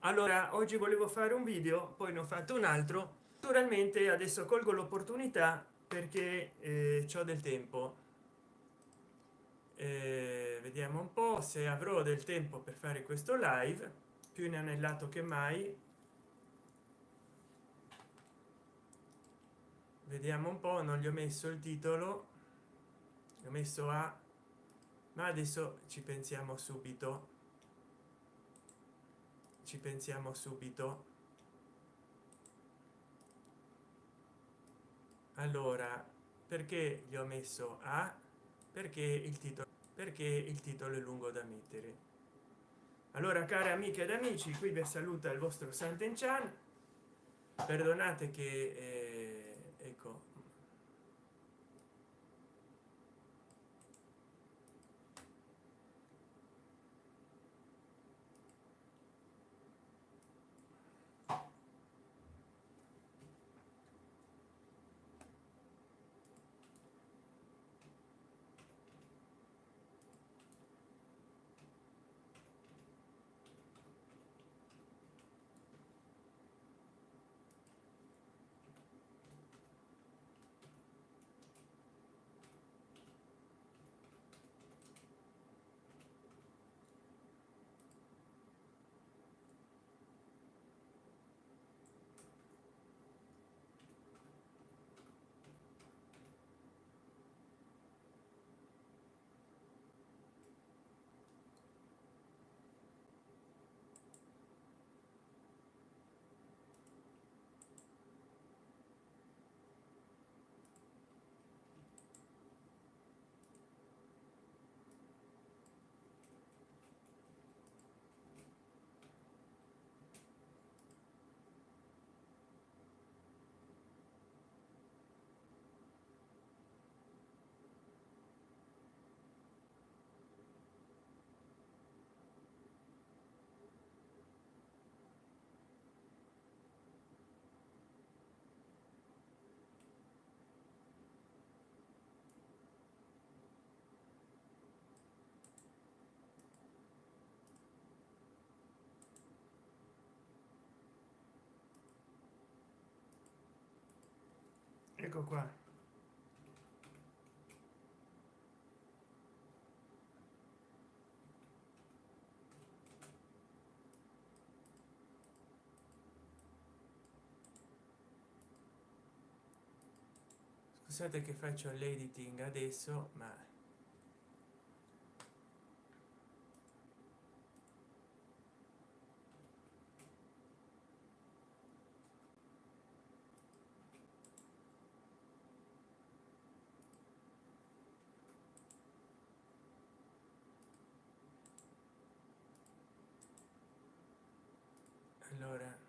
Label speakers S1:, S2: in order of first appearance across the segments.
S1: allora oggi volevo fare un video poi ne ho fatto un altro. Naturalmente adesso colgo l'opportunità perché eh, ho del tempo. Eh, vediamo un po se avrò del tempo per fare questo live. Più inanellato che mai. Vediamo un po non gli ho messo il titolo. Ho messo a. Ma adesso ci pensiamo subito ci pensiamo subito. Allora perché gli ho messo a? Perché il titolo perché il titolo è lungo da mettere. Allora care amiche ed amici qui vi saluta il vostro santen perdonate che eh, ecco qua. Scusate che faccio l'editing adesso ma allora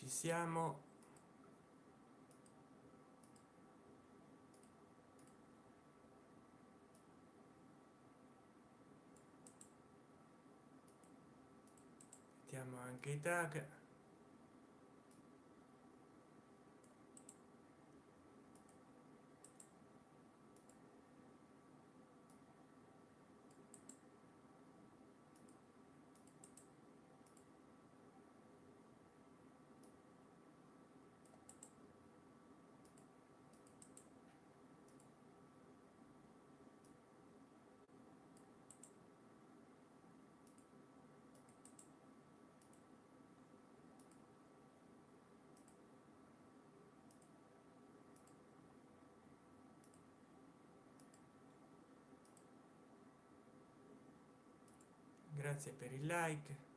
S1: ci siamo. Mettiamo anche i tag grazie per il like.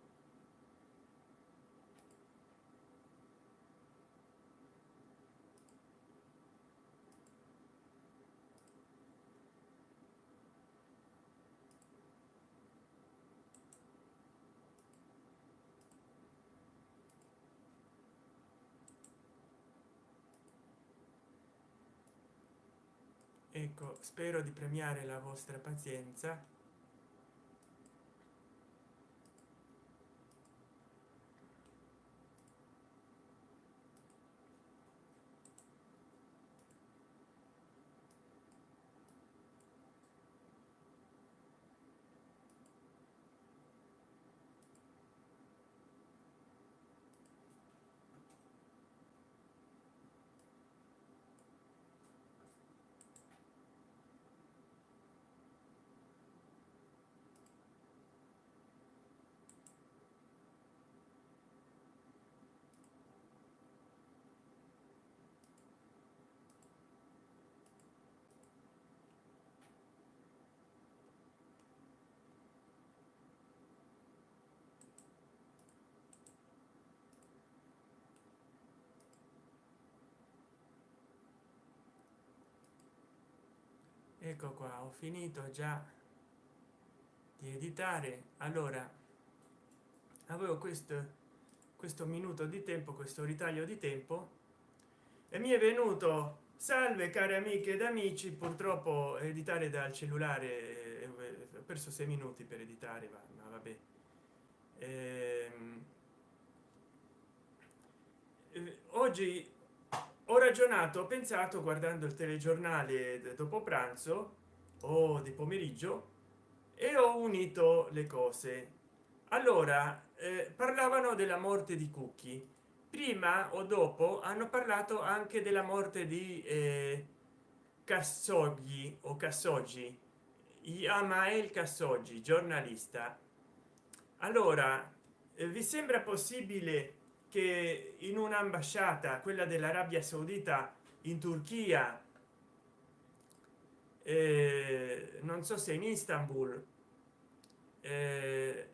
S1: Ecco spero di premiare la vostra pazienza. Ecco qua ho finito già di editare. Allora avevo questo questo minuto di tempo questo ritaglio di tempo e mi è venuto. Salve cari amiche ed amici. Purtroppo editare dal cellulare eh, ho perso sei minuti per editare ma, ma vabbè. Ehm, eh, oggi ho ragionato ho pensato guardando il telegiornale dopo pranzo o di pomeriggio e ho unito le cose. Allora eh, parlavano della morte di cookie. Prima o dopo hanno parlato anche della morte di eh, Khashoggi o Khashoggi Yamael Khashoggi giornalista. Allora eh, vi sembra possibile che in un'ambasciata quella dell'arabia saudita in turchia eh, non so se in istanbul eh,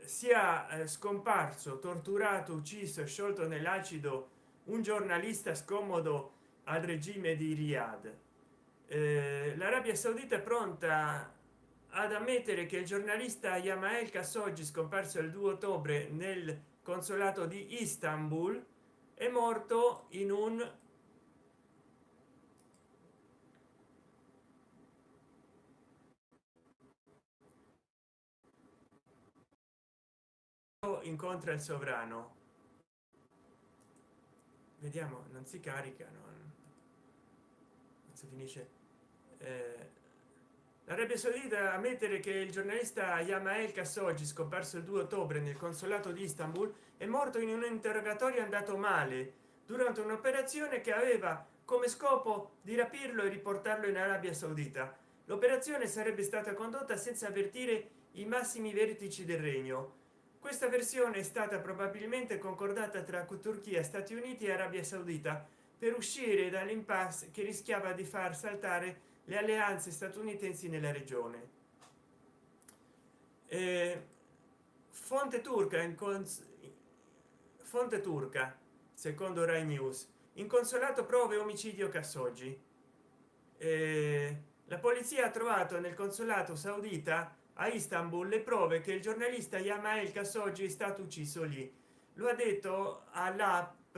S1: sia eh, scomparso torturato ucciso sciolto nell'acido un giornalista scomodo al regime di riyadh. Eh, l'arabia saudita è pronta ad ammettere che il giornalista Yamael Khashoggi scomparso il 2 ottobre nel consolato di Istanbul è morto in un incontra il sovrano. Vediamo non si carica non, non si finisce eh, l'arabia saudita ammettere che il giornalista yamael khashoggi scomparso il 2 ottobre nel consolato di istanbul è morto in un interrogatorio andato male durante un'operazione che aveva come scopo di rapirlo e riportarlo in arabia saudita. L'operazione sarebbe stata condotta senza avvertire i massimi vertici del regno. Questa versione è stata probabilmente concordata tra turchia stati uniti e arabia saudita per uscire dall'impasse che rischiava di far saltare le alleanze statunitensi nella regione. Eh, fonte turca in fonte turca secondo rai news. In consolato prove omicidio Khashoggi. Eh, la polizia ha trovato nel consolato saudita a istanbul le prove che il giornalista yamael Khashoggi è stato ucciso lì. Lo ha detto all'app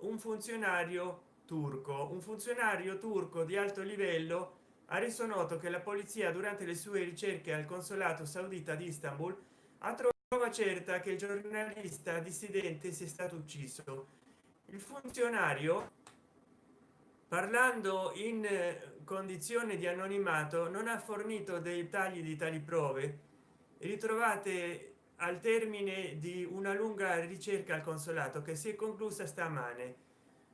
S1: un funzionario turco un funzionario turco di alto livello ha reso noto che la polizia durante le sue ricerche al consolato saudita di istanbul ha trovato certa che il giornalista dissidente sia stato ucciso. Il funzionario parlando in condizione di anonimato non ha fornito dei tagli di tali prove. Ritrovate al termine di una lunga ricerca al consolato che si è conclusa stamane.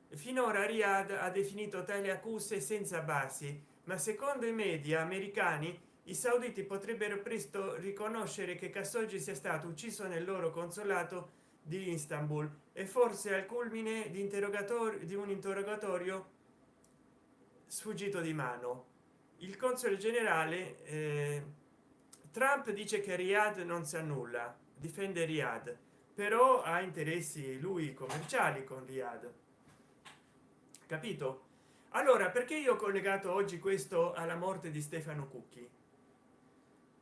S1: Finora Riyadh ha definito tali accuse senza basi ma secondo i media americani i sauditi potrebbero presto riconoscere che Khashoggi sia stato ucciso nel loro consolato di istanbul. E forse al culmine di interrogatorio di un interrogatorio sfuggito di mano. Il console generale eh, trump dice che riyadh non sa nulla difende riyadh però ha interessi lui commerciali con riyadh. Capito allora perché io ho collegato oggi questo alla morte di stefano cucchi?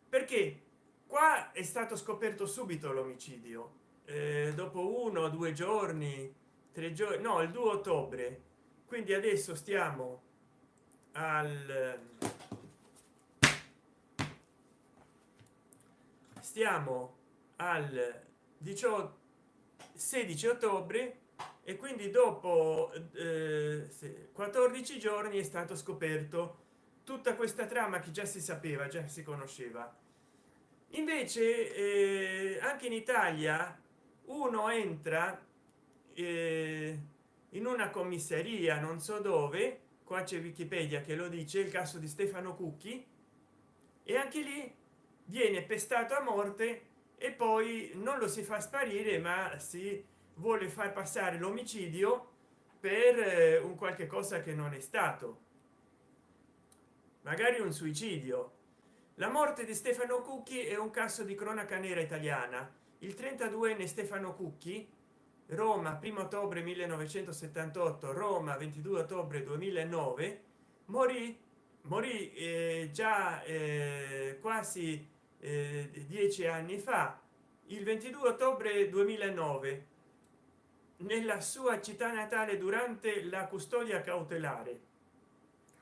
S1: Perché qua è stato scoperto subito l'omicidio. Eh, dopo uno due giorni tre giorni no il 2 ottobre. Quindi adesso stiamo al stiamo al 18 16 ottobre e quindi dopo eh, 14 giorni è stato scoperto tutta questa trama che già si sapeva già si conosceva. Invece eh, anche in italia uno entra eh, in una commissariia non so dove qua c'è wikipedia che lo dice il caso di stefano cucchi e anche lì viene pestato a morte e poi non lo si fa sparire ma si vuole far passare l'omicidio per eh, un qualche cosa che non è stato. Magari un suicidio. La morte di stefano cucchi è un caso di cronaca nera italiana. Il 32enne stefano cucchi roma 1 ottobre 1978 roma 22 ottobre 2009 morì morì eh, già eh, quasi eh, dieci anni fa il 22 ottobre 2009 nella sua città natale durante la custodia cautelare.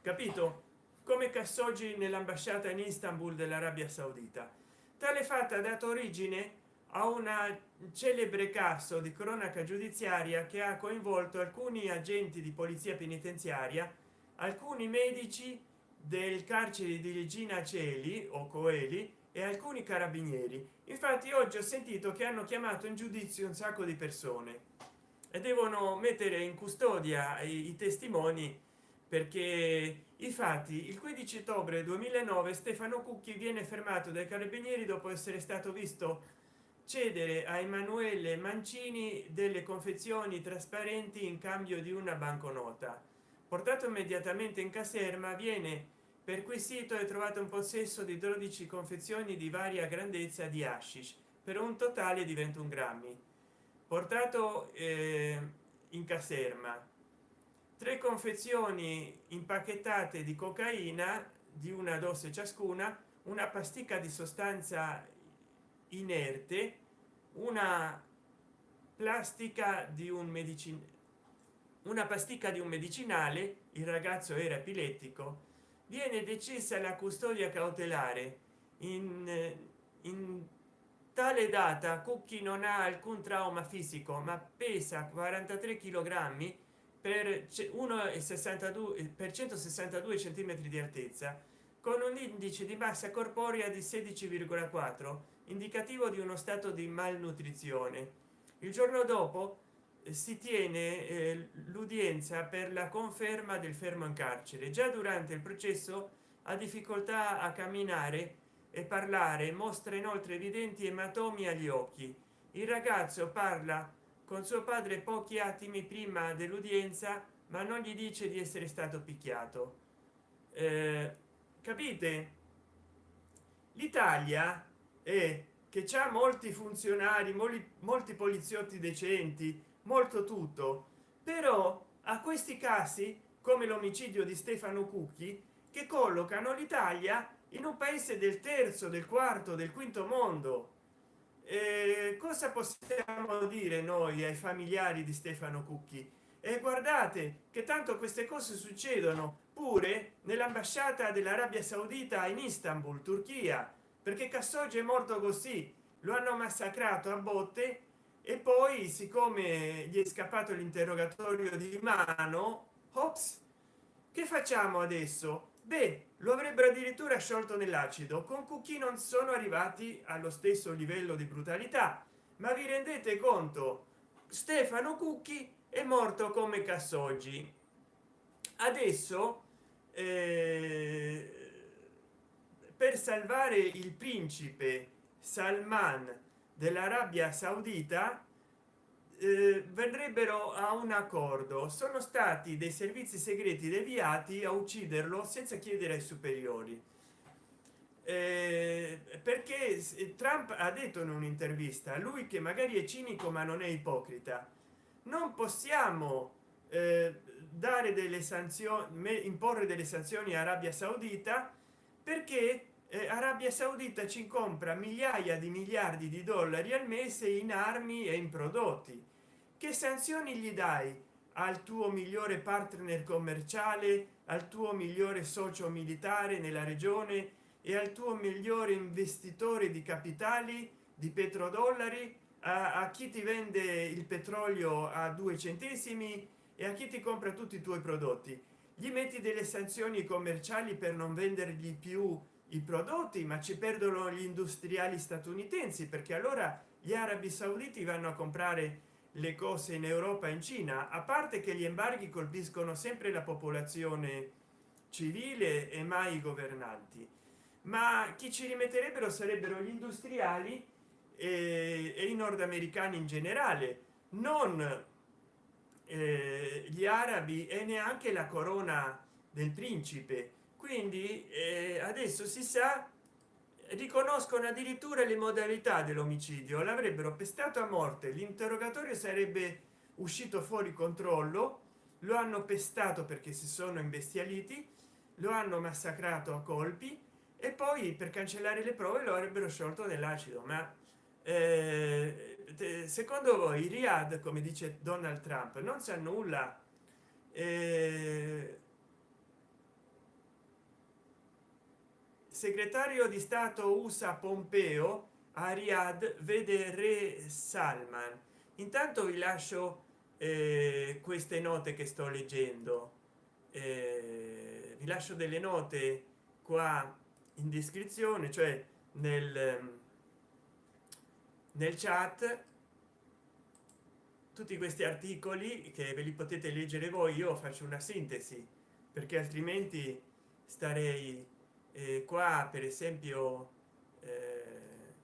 S1: Capito? Come Khashoggi nell'ambasciata in Istanbul dell'Arabia Saudita. Tale fatta ha dato origine a una celebre caso di cronaca giudiziaria che ha coinvolto alcuni agenti di polizia penitenziaria alcuni medici del carcere di regina celi o coeli e alcuni carabinieri. Infatti oggi ho sentito che hanno chiamato in giudizio un sacco di persone e devono mettere in custodia i, i testimoni perché i fatti il 15 ottobre 2009 stefano cucchi viene fermato dai carabinieri dopo essere stato visto cedere a emanuele mancini delle confezioni trasparenti in cambio di una banconota. Portato immediatamente in caserma viene perquisito e trovato un possesso di 12 confezioni di varia grandezza di hashish per un totale di 21 grammi portato eh, in caserma. Tre confezioni impacchettate di cocaina di una dose ciascuna una pasticca di sostanza inerte una plastica di un medicina una pasticca di un medicinale il ragazzo era epilettico viene decisa la custodia cautelare in, in tale data cucchi non ha alcun trauma fisico ma pesa 43 kg per 1,62 per 162 centimetri di altezza con un indice di massa corporea di 16,4 indicativo di uno stato di malnutrizione. Il giorno dopo si tiene eh, l'udienza per la conferma del fermo in carcere. Già durante il processo ha difficoltà a camminare e parlare mostra inoltre evidenti ematomi agli occhi. Il ragazzo parla con suo padre pochi attimi prima dell'udienza ma non gli dice di essere stato picchiato. Eh, capite? L'italia è che c'ha molti funzionari molti, molti poliziotti decenti molto tutto. Però a questi casi come l'omicidio di stefano cucchi che collocano l'italia in un paese del terzo del quarto del quinto mondo. Eh, cosa possiamo dire noi ai familiari di stefano cucchi? E guardate che tanto queste cose succedono pure nell'ambasciata dell'arabia saudita in istanbul turchia perché Khashoggi è morto così. Lo hanno massacrato a botte e poi siccome gli è scappato l'interrogatorio di mano ops che facciamo adesso beh lo avrebbero addirittura sciolto nell'acido. Con cucchi non sono arrivati allo stesso livello di brutalità. Ma vi rendete conto? Stefano cucchi è morto come cassoggi. Adesso eh, per salvare il principe salman dell'arabia saudita eh, verrebbero a un accordo. Sono stati dei servizi segreti deviati a ucciderlo senza chiedere ai superiori. Eh, perché trump ha detto in un'intervista lui che magari è cinico ma non è ipocrita. Non possiamo eh, dare delle sanzioni imporre delle sanzioni a arabia saudita perché eh, arabia saudita ci compra migliaia di miliardi di dollari al mese in armi e in prodotti che sanzioni gli dai al tuo migliore partner commerciale al tuo migliore socio militare nella regione e al tuo migliore investitore di capitali di petrodollari? A, a chi ti vende il petrolio a due centesimi e a chi ti compra tutti i tuoi prodotti? Gli metti delle sanzioni commerciali per non vendergli più i prodotti ma ci perdono gli industriali statunitensi perché allora gli arabi sauditi vanno a comprare le cose in europa in cina a parte che gli embarghi colpiscono sempre la popolazione civile e mai i governanti. Ma chi ci rimetterebbero sarebbero gli industriali e, e i nordamericani in generale non eh, gli arabi e neanche la corona del principe. Quindi eh, adesso si sa riconoscono addirittura le modalità dell'omicidio. L'avrebbero pestato a morte. L'interrogatorio sarebbe uscito fuori controllo. Lo hanno pestato perché si sono imbestialiti lo hanno massacrato a colpi e poi per cancellare le prove lo avrebbero sciolto dell'acido. Ma eh, secondo voi Riyadh come dice Donald Trump non sa nulla? Eh, segretario di stato usa pompeo a Riyadh vede re salman intanto vi lascio eh, queste note che sto leggendo. Eh, vi lascio delle note qua in descrizione cioè nel nel chat. Tutti questi articoli che ve li potete leggere voi io faccio una sintesi perché altrimenti starei eh, qua per esempio eh,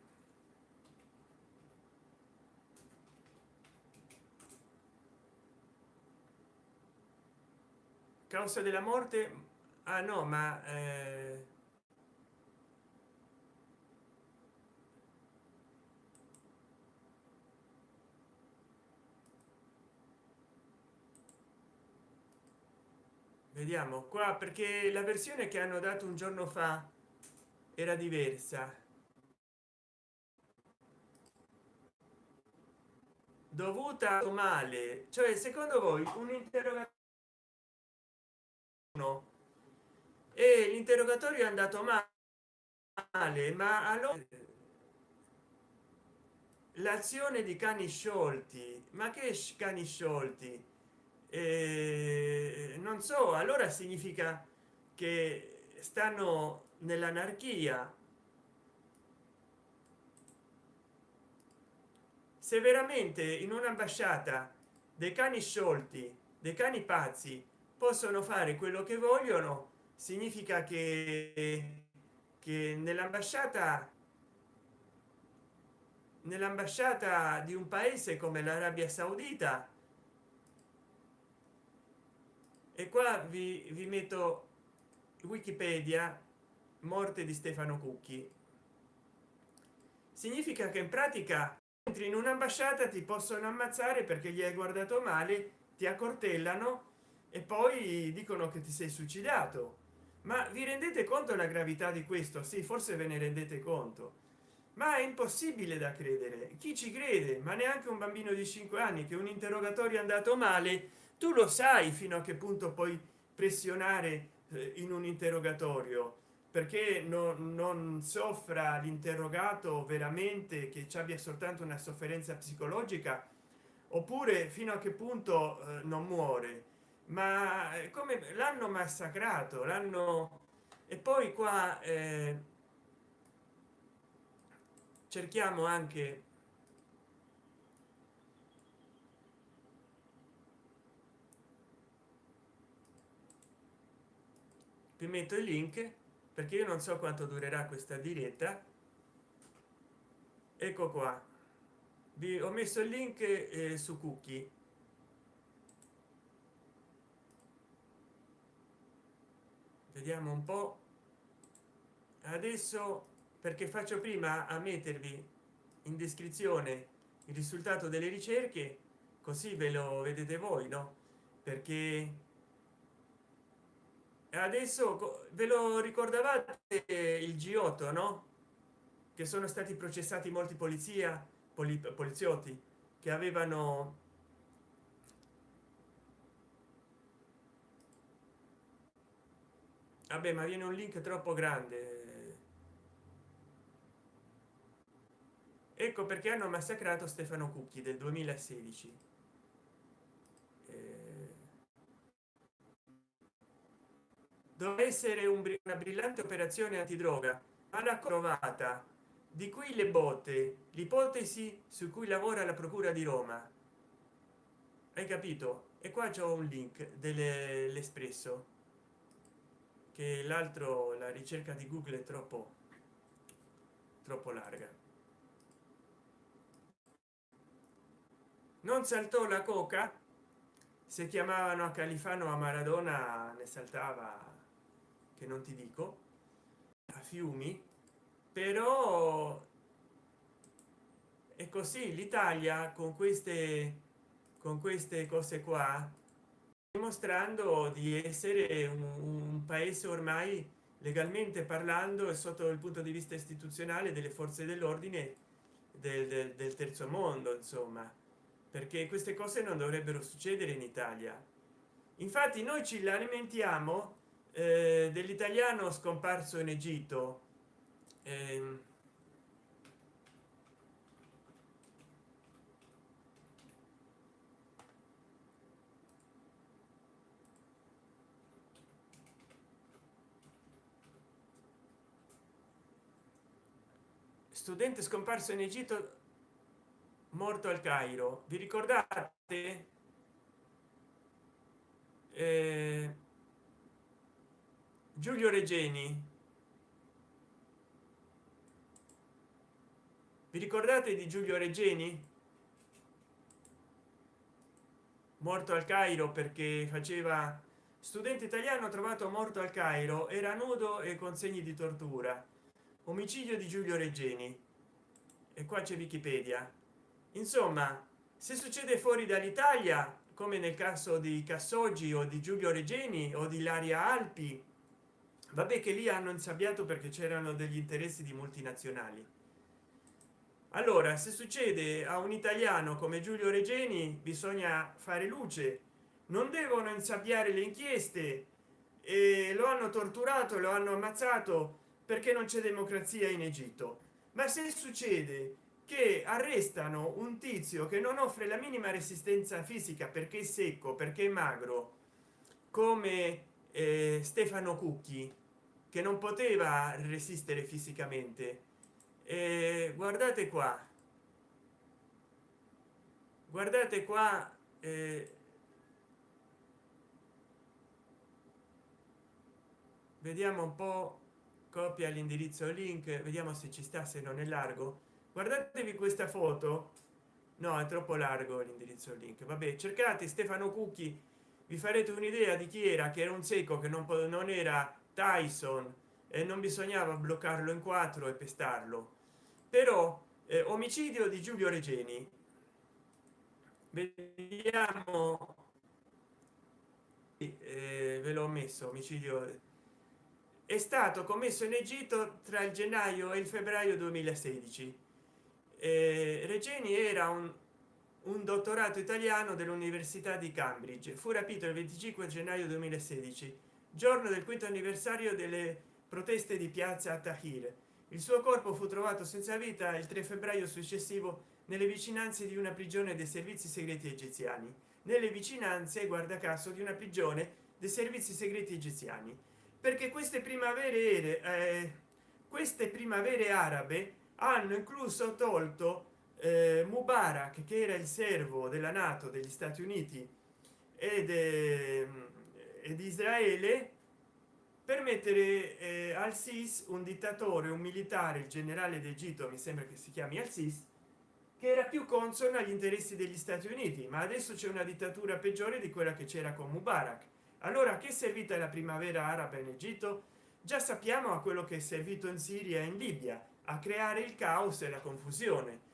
S1: causa della morte? Ah no ma eh, vediamo. Qua perché la versione che hanno dato un giorno fa era diversa. Dovuta male? Cioè secondo voi un interrogatorio e l'interrogatorio è andato male ma allora l'azione di cani sciolti. Ma che cani sciolti eh, non so allora significa che stanno nell'anarchia. Se veramente in un'ambasciata dei cani sciolti dei cani pazzi possono fare quello che vogliono significa che, che nell'ambasciata nell'ambasciata di un paese come l'arabia saudita e qua vi, vi metto wikipedia morte di stefano cucchi. Significa che in pratica entri in un'ambasciata ti possono ammazzare perché gli hai guardato male ti accortellano e poi dicono che ti sei suicidato. Ma vi rendete conto la gravità di questo? Sì forse ve ne rendete conto. Ma è impossibile da credere. Chi ci crede? Ma neanche un bambino di 5 anni che un interrogatorio è andato male tu lo sai fino a che punto puoi pressionare eh, in un interrogatorio perché non, non soffra l'interrogato veramente che ci abbia soltanto una sofferenza psicologica? Oppure fino a che punto eh, non muore? Ma eh, come l'hanno massacrato l'hanno e poi qua eh, cerchiamo anche vi metto il link perché io non so quanto durerà questa diretta. Ecco qua. Vi ho messo il link eh, su cookie. Vediamo un po. Adesso perché faccio prima a mettervi in descrizione il risultato delle ricerche così ve lo vedete voi no? Perché adesso ve lo ricordavate eh, il g8 no? Che sono stati processati molti polizia poli, poliziotti che avevano vabbè ma viene un link troppo grande. Ecco perché hanno massacrato stefano cucchi del 2016 eh, doveva essere un, una brillante operazione antidroga alla crovata di cui le botte l'ipotesi su cui lavora la procura di roma. Hai capito? E qua c'è un link dell'espresso che l'altro la ricerca di google è troppo troppo larga. Non saltò la coca? Se chiamavano a califano a maradona ne saltava che non ti dico a fiumi però è così l'italia con queste con queste cose qua dimostrando di essere un, un paese ormai legalmente parlando e sotto il punto di vista istituzionale delle forze dell'ordine del, del, del terzo mondo insomma perché queste cose non dovrebbero succedere in italia. Infatti noi ci lamentiamo eh, dell'italiano scomparso in egitto. Eh, studente scomparso in egitto morto al cairo. Vi ricordate? Eh, giulio regeni. Vi ricordate di giulio regeni? Morto al cairo perché faceva studente italiano trovato morto al cairo era nudo e con segni di tortura. Omicidio di giulio regeni. E qua c'è wikipedia. Insomma se succede fuori dall'italia come nel caso di cassoggi o di giulio regeni o di laria alpi vabbè che lì hanno insabbiato perché c'erano degli interessi di multinazionali. Allora se succede a un italiano come giulio regeni bisogna fare luce. Non devono insabbiare le inchieste e lo hanno torturato lo hanno ammazzato perché non c'è democrazia in egitto. Ma se succede che arrestano un tizio che non offre la minima resistenza fisica perché è secco perché è magro come eh, stefano cucchi che non poteva resistere fisicamente. Eh, guardate qua. Guardate qua eh, vediamo un po copia l'indirizzo link vediamo se ci sta se non è largo. Guardatevi questa foto. No è troppo largo l'indirizzo link. Vabbè cercate stefano cucchi vi farete un'idea di chi era che era un secco che non, non era tyson e non bisognava bloccarlo in quattro e pestarlo. Però eh, omicidio di giulio regeni. Vediamo. Eh, ve l'ho messo omicidio. È stato commesso in egitto tra il gennaio e il febbraio 2016 eh, regeni era un, un dottorato italiano dell'università di cambridge. Fu rapito il 25 gennaio 2016 giorno del quinto anniversario delle proteste di piazza tahir il suo corpo fu trovato senza vita il 3 febbraio successivo nelle vicinanze di una prigione dei servizi segreti egiziani. Nelle vicinanze guarda caso di una prigione dei servizi segreti egiziani. Perché queste primavere eh, queste primavere arabe hanno incluso tolto mubarak che era il servo della nato degli stati uniti ed, eh, ed israele per mettere eh, al sis un dittatore un militare il generale d'egitto mi sembra che si chiami al sis che era più consono agli interessi degli stati uniti ma adesso c'è una dittatura peggiore di quella che c'era con mubarak. Allora che è servita la primavera araba in egitto? Già sappiamo a quello che è servito in siria e in libia a creare il caos e la confusione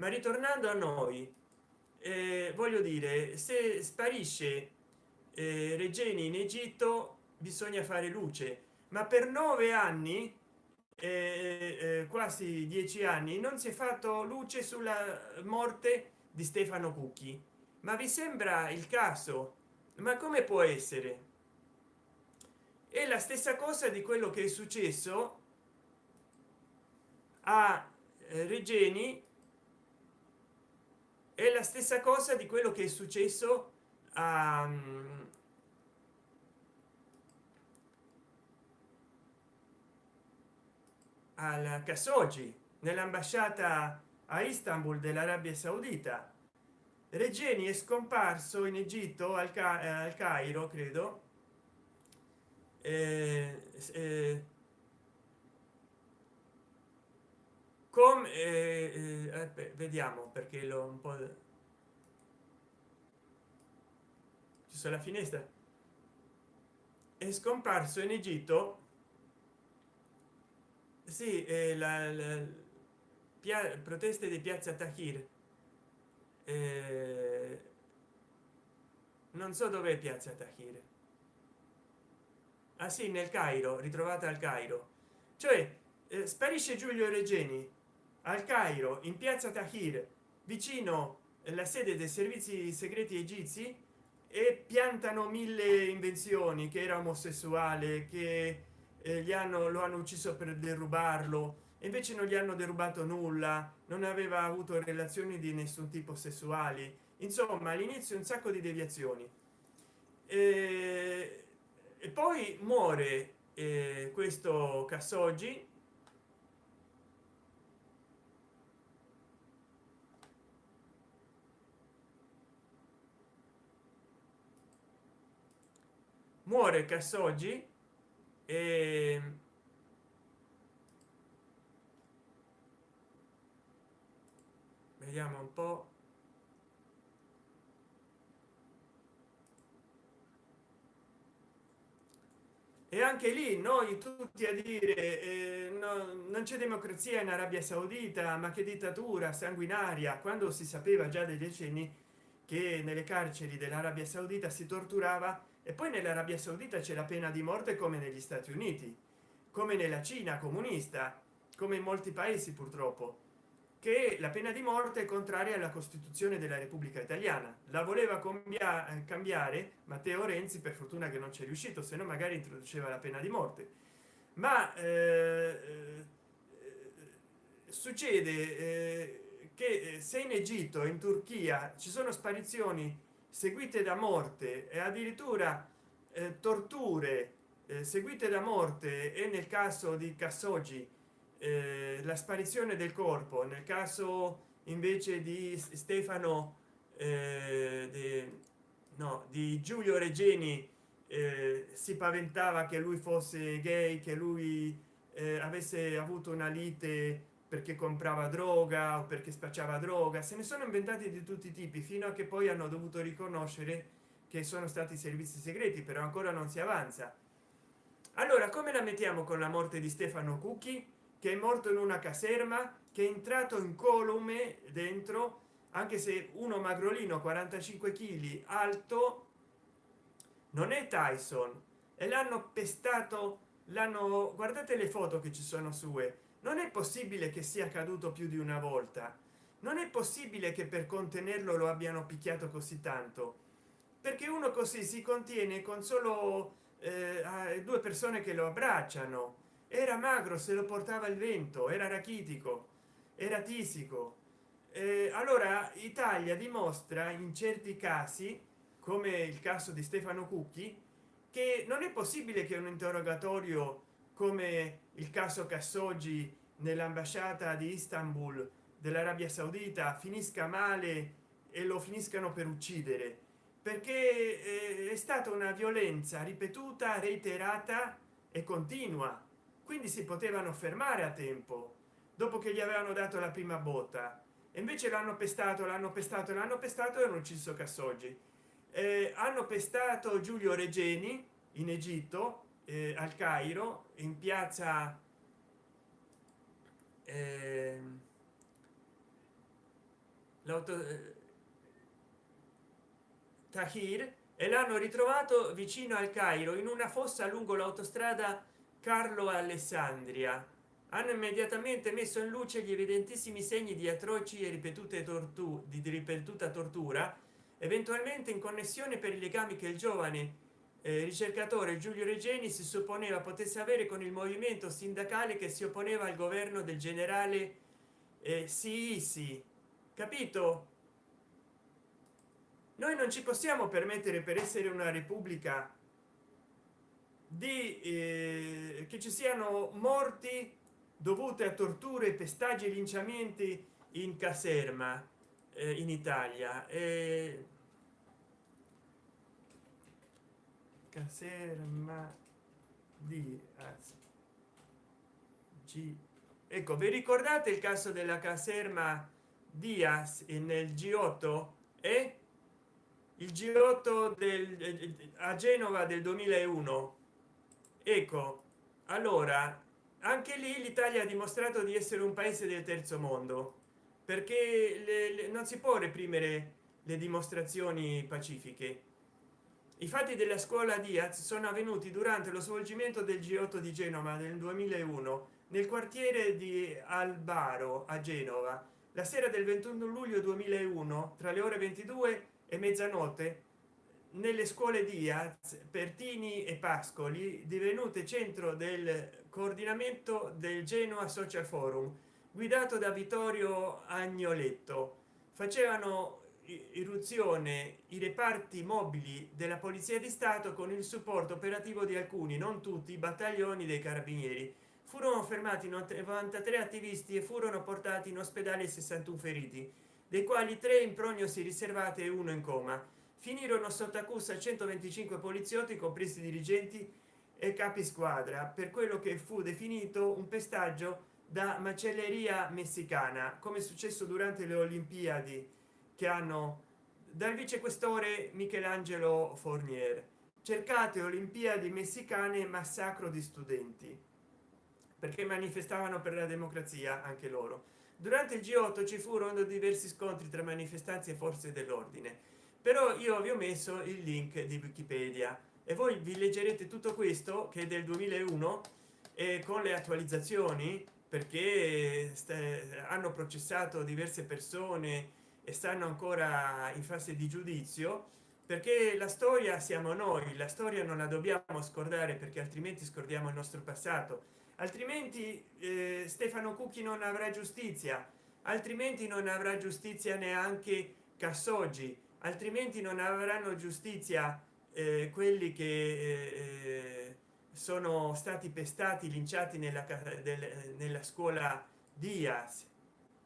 S1: ma ritornando a noi eh, voglio dire se sparisce eh, regeni in egitto bisogna fare luce. Ma per nove anni eh, eh quasi dieci anni non si è fatto luce sulla morte di stefano cucchi. Ma vi sembra il caso? Ma come può essere? È la stessa cosa di quello che è successo a eh, regeni è la stessa cosa di quello che è successo a mm, al Khashoggi nell'ambasciata a Istanbul dell'Arabia Saudita. Regeni è scomparso in Egitto al, Ca eh, al Cairo credo. Eh, eh, come eh, eh vediamo perché l'ho un po ci sono la finestra. È scomparso in Egitto. Sì eh, la, la proteste di piazza Tahir eh, non so dove piazza Tahir ah sì nel cairo ritrovata al cairo. Cioè eh, sparisce giulio regeni al cairo in piazza tahir vicino alla sede dei servizi segreti egizi e piantano mille invenzioni che era omosessuale che eh, gli hanno lo hanno ucciso per derubarlo invece non gli hanno derubato nulla non aveva avuto relazioni di nessun tipo sessuali. Insomma all'inizio un sacco di deviazioni. E, e poi muore eh, questo Khashoggi muore Khashoggi e vediamo un po. E anche lì noi tutti a dire eh, no, non c'è democrazia in arabia saudita ma che dittatura sanguinaria quando si sapeva già dei decenni che nelle carceri dell'arabia saudita si torturava e poi nell'arabia saudita c'è la pena di morte come negli stati uniti come nella cina comunista come in molti paesi purtroppo che la pena di morte è contraria alla costituzione della repubblica italiana. La voleva eh, cambiare matteo renzi per fortuna che non c'è riuscito se no magari introduceva la pena di morte. Ma eh, eh succede eh, che eh, se in egitto in turchia ci sono sparizioni seguite da morte e addirittura eh, torture. Seguite da morte e nel caso di Khashoggi eh, la sparizione del corpo. Nel caso invece di stefano eh, di, no, di giulio regeni eh, si paventava che lui fosse gay che lui eh, avesse avuto una lite perché comprava droga o perché spacciava droga. Se ne sono inventati di tutti i tipi fino a che poi hanno dovuto riconoscere che sono stati servizi segreti però ancora non si avanza. Allora come la mettiamo con la morte di stefano cucchi? Che è morto in una caserma che è entrato in colume dentro anche se uno magrolino 45 kg alto non è tyson. E l'hanno pestato l'hanno guardate le foto che ci sono sue non è possibile che sia caduto più di una volta. Non è possibile che per contenerlo lo abbiano picchiato così tanto. Perché uno così si contiene con solo eh, due persone che lo abbracciano. Era magro se lo portava il vento era rachitico era tisico. Eh, allora italia dimostra in certi casi come il caso di stefano cucchi che non è possibile che un interrogatorio come il caso cassoggi nell'ambasciata di istanbul dell'arabia saudita finisca male e lo finiscano per uccidere. Perché eh, è stata una violenza ripetuta reiterata e continua. Quindi si potevano fermare a tempo dopo che gli avevano dato la prima botta. E invece l'hanno pestato l'hanno pestato l'hanno pestato e hanno ucciso cassoggi eh, hanno pestato giulio regeni in egitto eh, al cairo in piazza eh, eh, tahir e l'hanno ritrovato vicino al cairo in una fossa lungo l'autostrada carlo alessandria. Hanno immediatamente messo in luce gli evidentissimi segni di atroci e ripetute torture di ripetuta tortura eventualmente in connessione per i legami che il giovane eh, ricercatore giulio regeni si supponeva potesse avere con il movimento sindacale che si opponeva al governo del generale eh, sì capito? Noi non ci possiamo permettere per essere una repubblica di eh, che ci siano morti dovute a torture pestaggi e linciamenti in caserma eh, in italia. Eh, caserma di G. Ecco vi ricordate il caso della caserma diaz nel g8 e? Il g8 del a genova del 2001 ecco allora anche lì l'italia ha dimostrato di essere un paese del terzo mondo perché le, le, non si può reprimere le dimostrazioni pacifiche i fatti della scuola diaz sono avvenuti durante lo svolgimento del g8 di genova nel 2001 nel quartiere di albaro a genova. La sera del 21 luglio 2001 tra le ore 22 e mezzanotte nelle scuole diaz pertini e pascoli divenute centro del coordinamento del genoa social forum guidato da vittorio agnoletto. Facevano irruzione i reparti mobili della polizia di stato con il supporto operativo di alcuni non tutti i battaglioni dei carabinieri. Furono fermati 93 attivisti e furono portati in ospedale 61 feriti dei quali tre in prognosi riservate e uno in coma. Finirono sotto accusa 125 poliziotti compresi dirigenti e capi squadra per quello che fu definito un pestaggio da macelleria messicana come è successo durante le olimpiadi che hanno dal vicequestore michelangelo fornier cercate olimpiadi messicane massacro di studenti perché manifestavano per la democrazia anche loro. Durante il g8 ci furono diversi scontri tra manifestanti e forze dell'ordine però io vi ho messo il link di wikipedia e voi vi leggerete tutto questo che è del 2001 e con le attualizzazioni perché hanno processato diverse persone e stanno ancora in fase di giudizio perché la storia siamo noi la storia non la dobbiamo scordare perché altrimenti scordiamo il nostro passato. Altrimenti eh, stefano cucchi non avrà giustizia altrimenti non avrà giustizia neanche cassoggi altrimenti non avranno giustizia eh, quelli che eh, sono stati pestati linciati nella, nella scuola diaz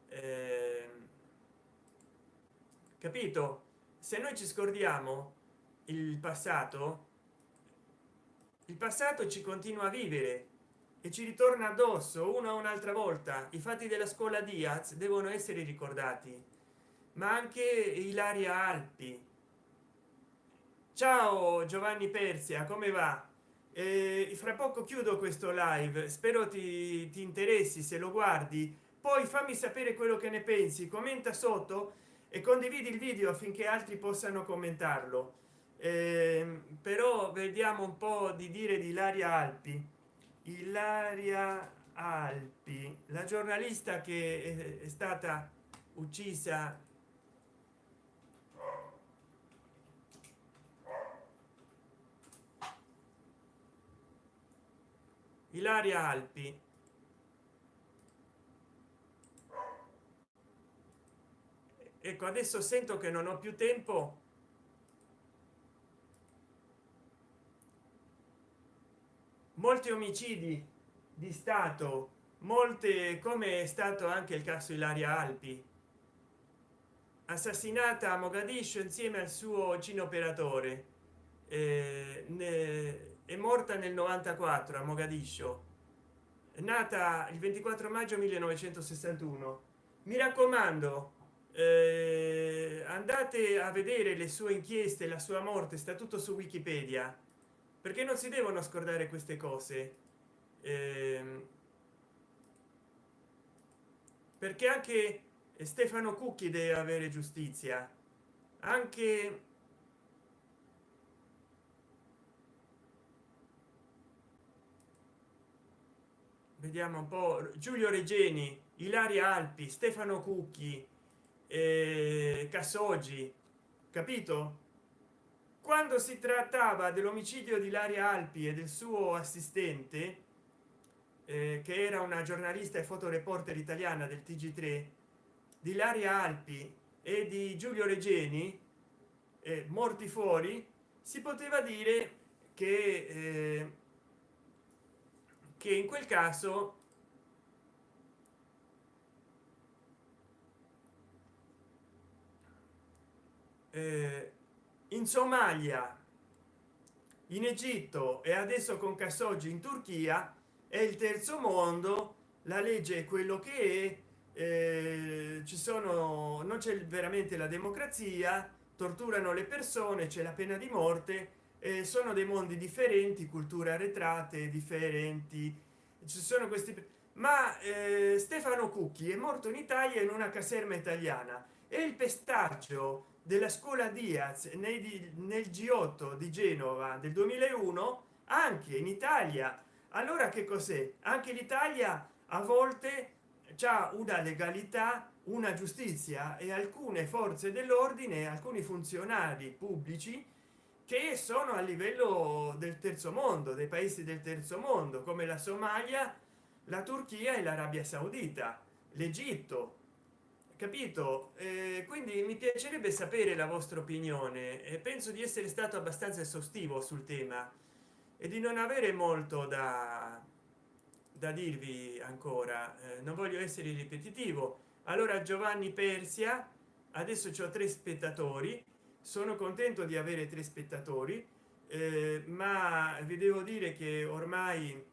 S1: eh, capito? Se noi ci scordiamo il passato il passato ci continua a vivere e ci ritorna addosso una o un'altra volta. I fatti della scuola diaz devono essere ricordati ma anche ilaria alpi. Ciao giovanni persia come va? Eh, fra poco chiudo questo live. Spero ti, ti interessi se lo guardi. Poi fammi sapere quello che ne pensi. Commenta sotto e condividi il video affinché altri possano commentarlo. Eh, però vediamo un po di dire di ilaria alpi. Ilaria alpi la giornalista che è stata uccisa. Ilaria alpi ecco adesso sento che non ho più tempo. Molti omicidi di stato molte come è stato anche il caso ilaria alpi assassinata a mogadiscio insieme al suo cino operatore eh, è morta nel 94 a mogadiscio nata il 24 maggio 1961 mi raccomando eh, andate a vedere le sue inchieste la sua morte sta tutto su wikipedia. Perché non si devono scordare queste cose? Eh, perché anche stefano cucchi deve avere giustizia. Anche vediamo un po giulio regeni ilaria alpi stefano cucchi eh, cassoggi capito? Quando si trattava dell'omicidio di Laria Alpi e del suo assistente eh, che era una giornalista e fotoreporter italiana del tg3 di Laria Alpi e di Giulio Regeni eh, morti fuori si poteva dire che eh, che in quel caso in somalia in egitto e adesso con Khashoggi in turchia è il terzo mondo la legge è quello che è eh, ci sono non c'è veramente la democrazia torturano le persone c'è la pena di morte eh, sono dei mondi differenti culture arretrate differenti ci sono questi ma eh, stefano cucchi è morto in italia in una caserma italiana e il pestaggio della scuola diaz nei, nel g8 di genova del 2001 anche in italia. Allora che cos'è? Anche l'italia a volte c'è una legalità una giustizia e alcune forze dell'ordine alcuni funzionari pubblici che sono a livello del terzo mondo dei paesi del terzo mondo come la somalia la turchia e l'arabia saudita l'egitto capito? Eh, quindi mi piacerebbe sapere la vostra opinione e penso di essere stato abbastanza esaustivo sul tema e di non avere molto da da dirvi ancora. Eh, non voglio essere ripetitivo. Allora giovanni persia adesso ho tre spettatori. Sono contento di avere tre spettatori eh, ma vi devo dire che ormai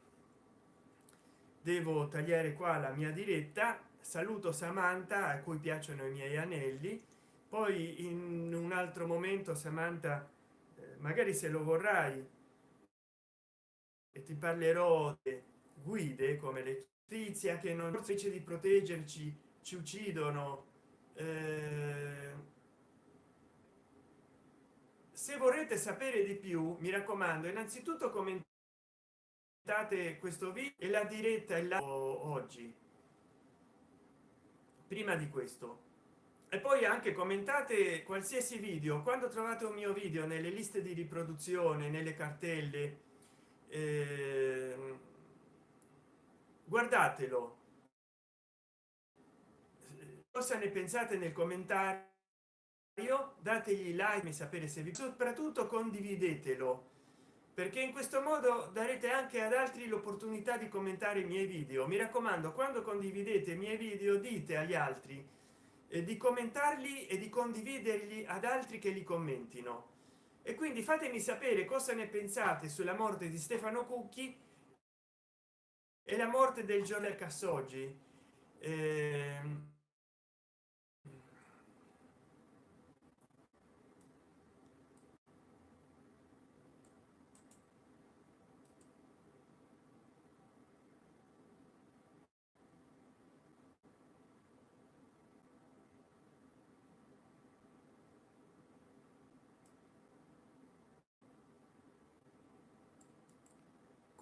S1: devo tagliare qua la mia diretta saluto samantha a cui piacciono i miei anelli. Poi in un altro momento samantha eh, magari se lo vorrai e ti parlerò di guide come le tizia che non invece di proteggerci ci uccidono. Eh, se vorrete sapere di più mi raccomando innanzitutto commentate questo video e la diretta è là oggi prima di questo. E poi anche commentate qualsiasi video. Quando trovate un mio video nelle liste di riproduzione nelle cartelle eh, guardatelo. Cosa ne pensate nel commentario? Dategli like e sapere se vi soprattutto condividetelo perché in questo modo darete anche ad altri l'opportunità di commentare i miei video. Mi raccomando quando condividete i miei video dite agli altri eh, di commentarli e di condividerli ad altri che li commentino. E quindi fatemi sapere cosa ne pensate sulla morte di stefano cucchi e la morte del giornale cassoggi. Eh,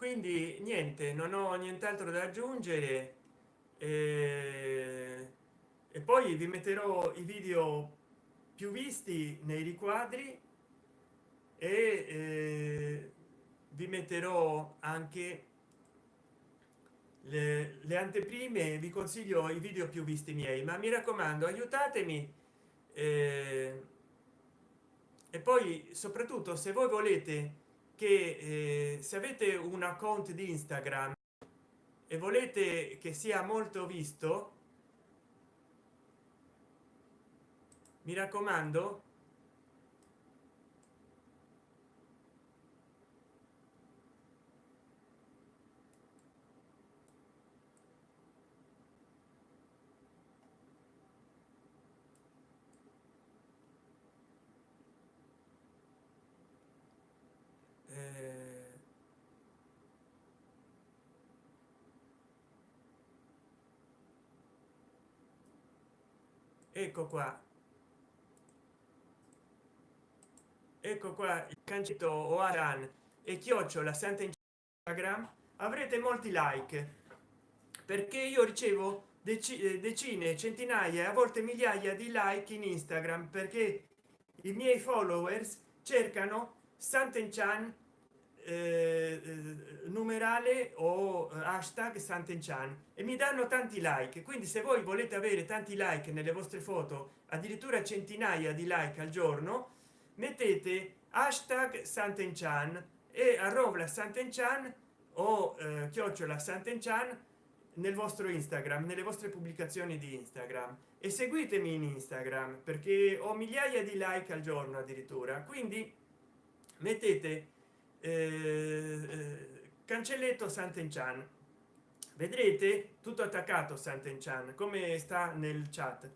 S1: quindi niente non ho nient'altro da aggiungere e, e poi vi metterò i video più visti nei riquadri e eh, vi metterò anche le, le anteprime vi consiglio i video più visti miei ma mi raccomando aiutatemi eh, e poi soprattutto se voi volete che eh, se avete un account di instagram e volete che sia molto visto mi raccomando ecco qua. Ecco qua il cancetto oaran e chiocciola santa instagram avrete molti like perché io ricevo eh, decine centinaia a volte migliaia di like in instagram perché i miei followers cercano Santenchan eh, eh, numerale o hashtag Santenchan. E mi danno tanti like. Quindi se voi volete avere tanti like nelle vostre foto addirittura centinaia di like al giorno mettete hashtag Santenchan e arroba Santenchan o eh, chiocciola Santenchan nel vostro instagram nelle vostre pubblicazioni di instagram. E seguitemi in instagram perché ho migliaia di like al giorno addirittura. Quindi mettete eh, eh cancelletto Santenchan. Vedrete tutto attaccato Santenchan come sta nel chat.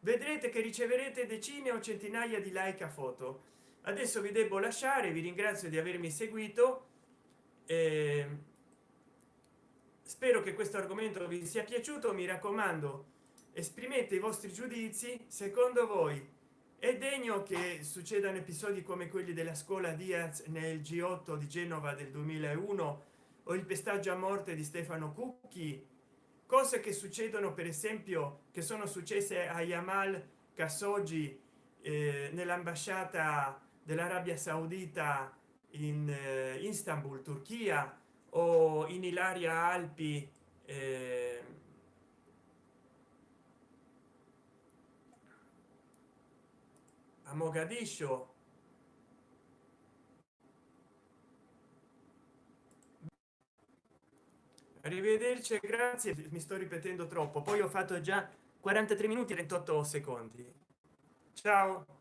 S1: Vedrete che riceverete decine o centinaia di like a foto. Adesso vi devo lasciare vi ringrazio di avermi seguito eh, spero che questo argomento vi sia piaciuto. Mi raccomando esprimete i vostri giudizi secondo voi è degno che succedano episodi come quelli della scuola diaz nel g8 di genova del 2001 o il pestaggio a morte di stefano cucchi. Cose che succedono per esempio che sono successe a yamal khashoggi eh, nell'ambasciata dell'arabia saudita in eh, istanbul turchia o in ilaria alpi eh, a mogadiscio arrivederci grazie mi sto ripetendo troppo. Poi ho fatto già 43 minuti e 28 secondi. Ciao